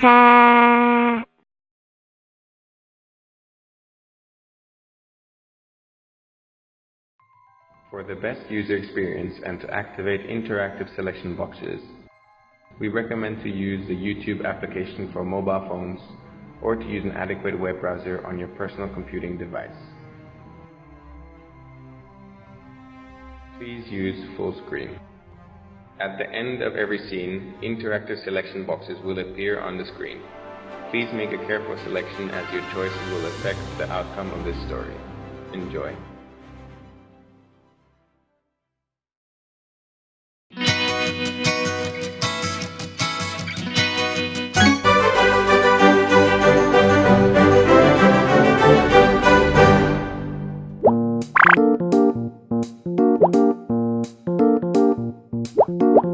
For the best user experience and to activate interactive selection boxes, we recommend to use the YouTube application for mobile phones or to use an adequate web browser on your personal computing device. Please use full screen. At the end of every scene, interactive selection boxes will appear on the screen. Please make a careful selection as your choices will affect the outcome of this story. Enjoy. 음.